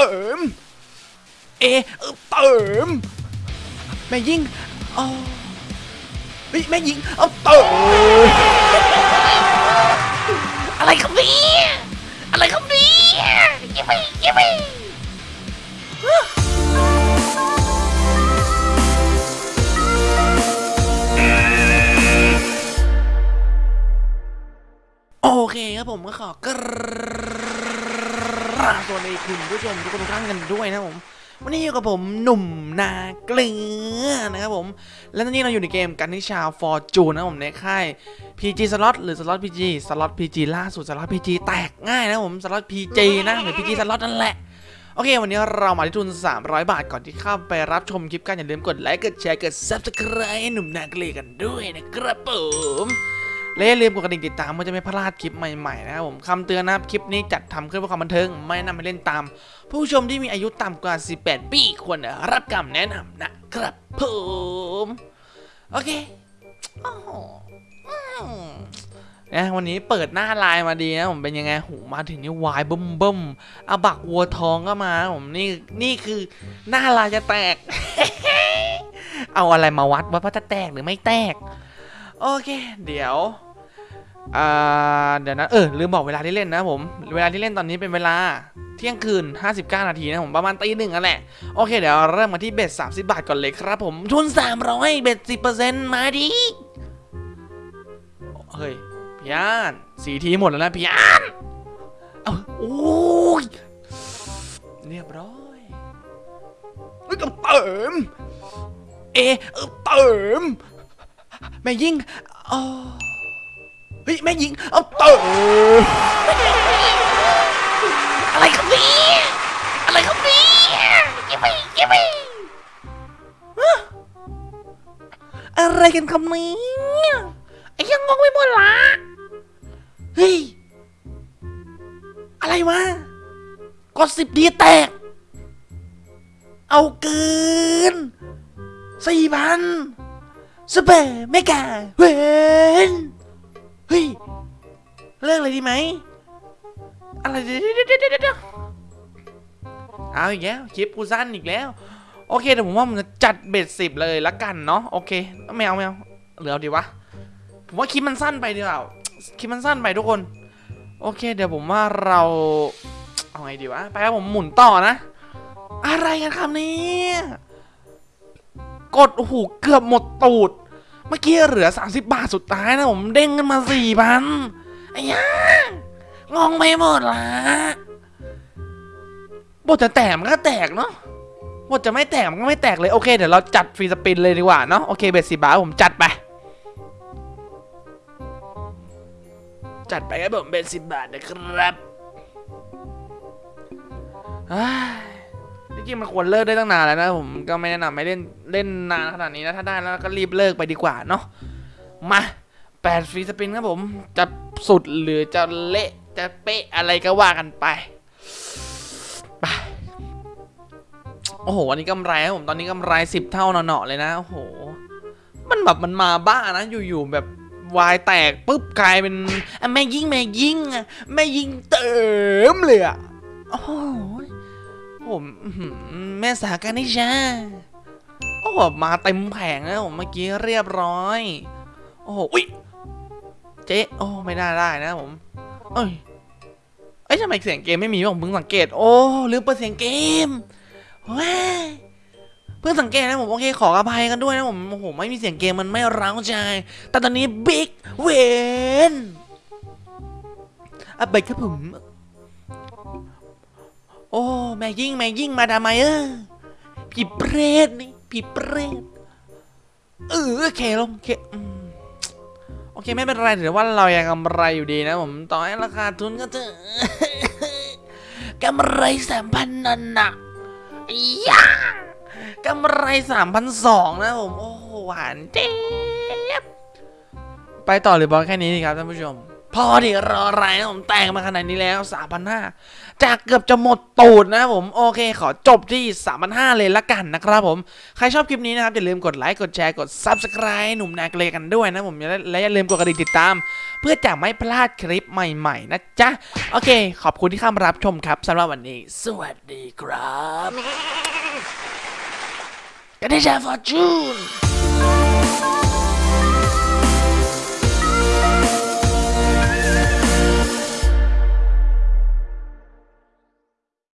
ติมเอเอเติม แม่ยิงเอ๋อเฮ้ยแม่ยิงเอาเติม อะไรครับเนี่ยอะไรครับเนี่ยยิบไปยิบไปโอเคครับผมก็ขอกราบสวัสดีคุณผู้ชมทุกคนทุกท่านกันด้วยนะผมวันนี้อยู่กับผมหนุ่มนาเกลือนะครับผมและตอนนี้เราอยู่ในเกมกันนิชาฟอร์จูนนะผมในค่าย PG Slot หรือ Slot PG Slot PG ล่าสุด Slot PG แตกง่ายนะผม Slot PG นะหรือ PG Slot นั่นแหละโอเค วันนี้เรามาที่ทุน 300 บาทก่อนที่เข้าไปรับชมคลิปกันอย่าลืมกดไลค์กดแชร์กด Subscribe หนุ่มนาเกลือกันด้วยนะครับผม และอย่าลืมกดกระดิ่งติดตามเพื่อจะไม่พลาดคลิปใหม่ๆนะครับผมคำเตือนนะครับคลิปนี้จัดทำขึ้นเพื่อความบันเทิงไม่นำให้เล่นตาม ผู้ชมที่มีอายุต่ำกว่า 18 ปีควรรับคำแนะนำนะครับผมโอเคนะวันนี้เปิดหน้าไลน์มาดีนะผมเป็นยังไงหูมาถึงนี่วายบึ้มบึ้มอาบักวัวทองก็มาผมนี่นี่คือหน้าไลน์จะแตก เอาอะไรมาวัดว่าจะแตกหรือไม่แตก โอเค เดี๋ยว เดี๋ยวนะเออลืมบอกเวลาที่เล่นนะผม เวลาที่เล่นตอนนี้เป็นเวลาเที่ยงคืน 59 นาทีนะผมประมาณตีหนึ่งนั่นแหละ โอเคเดี๋ยวเริ่มมาที่เบ็ด30 บาทก่อนเลยครับผมทุน 300 เบ็ด 10%มาดิเฮ้ยพี่อานสีทีหมดแล้วนะพี่อานเอาโอ้ยเรียบร้อยเฮ้ยต้องเติมเอเออเติมแม่ยิงอ๋อ เฮ้ยแม่ยิง เอาเติมอะไรครับนี่อะไรครับนี่ยยิบไปยิบไปอะไรกันคำนี้ไอ้ยังงงไปหมดละเฮ้ยอะไรวะกดสิบดีแตก เอาเกินสี่พันสเปรเมกาเวน เฮ้ย เลิกเลยดีไหม อะไรเดี๋ยวเดี๋ยวเดี๋ยวเอาอีกแล้วคลิปกูสั้นอีกแล้ว โอเคเดี๋ยวผมว่าผมจะจัดเบ็ดสิบเลยละกันเนาะโอเคไม่เอาไม่เอาเหลือเอาดีวะผมว่าคลิปมันสั้นไปดีกว่าคลิปมันสั้นไปทุกคน โอเค เดี๋ยวผมว่าเราเอาไงดีวะไปครับผมหมุนต่อนะ อะไรกันครับนี่กดโอ้โหเกือบหมดตูด เมื่อกี้เหลือ 30 บาทสุดท้ายนะผมเด้งขึ้นมาสี่พันไอ้ย่างงไปหมดละบทจะแตกมันก็แตกเนาะบทจะไม่แตกมันก็ไม่แตกเลยโอเคเดี๋ยวเราจัดฟรีสปินเลยดีกว่าเนาะโอเคเบ็ดสิบาทผมจัดไป จัดไปครับผมเป็นสิบบาทนะครับอ้า จริงๆมันควรเลิกได้ตั้งนานแล้วนะผมก็ไม่แนะนำให้เล่นเล่นนานขนาดนี้นะถ้าได้แล้วก็รีบเลิกไปดีกว่าเนาะมาแปดฟรีสปินครับผมจะสุดหรือจะเละจะเป๊ะอะไรก็ว่ากันไปไปโอ้โหวันนี้กำไรครับผมตอนนี้กำไรสิบเท่าหนอๆเลยนะโอ้โห มันแบบมันมาบ้านะอยู่ๆแบบวายแตกปุ๊บกลายเป็นแม่ยิงแม่ยิงอะแม่ยิงเติมเลยอะโอ้โห ผมแม่สาการนิชาโอ้โหมาเต็มแผงแล้วผมเมื่อกี้เรียบร้อย โอ้โหอุ้ยเจ๊โอ้ไม่ได้ได้นะผม เอ้ยเอ้ยทำไมเสียงเกมไม่มีวะผมเพิ่งสังเกต โอ้ลืมเปิดเสียงเกมว้าเพิ่งสังเกตนะผมโอเคขออภัยกันด้วยนะผมโอ้โหไม่มีเสียงเกมมันไม่ร้าวใจ แต่ตอนนี้บิ๊กเวนอะไปครับผม โอ้แม่ยิ่งแม่ยิ่งมาทำไมเออผีเปรตนี่ผีเปรตเออโอเคลงเคโอเคไม่เป็นไรถือว่าเรายังกำไรอยู่ดีนะผมต่อให้ราคาทุนก็เถอะกำไรสามพันนันนะย่ากำไรสามพันสองนะผม โอ้หหวานเจี๊ยบไปต่อหรือบอลแค่นี้ดีครับท่านผู้ชม พอดิรออะไรนะผมแต่งมาขนาดนี้แล้ว3,500จากเกือบจะหมดตูดนะผมโอเคขอจบที่3,500เลยละกันนะครับผม ใครชอบคลิปนี้นะครับ อย่าลืมกดไลค์กดแชร์กด Subscribe หนุ่มนาเกลกันด้วยนะผมและอย่าลืมกดกระดิ่งติดตาม เพื่อจะไม่พลาดคลิปใหม่ๆ นะจ๊ะ โอเค ขอบคุณที่เข้ามารับชมครับสำหรับวันนี้ สวัสดีครับกันได้ชาฟอร์จูน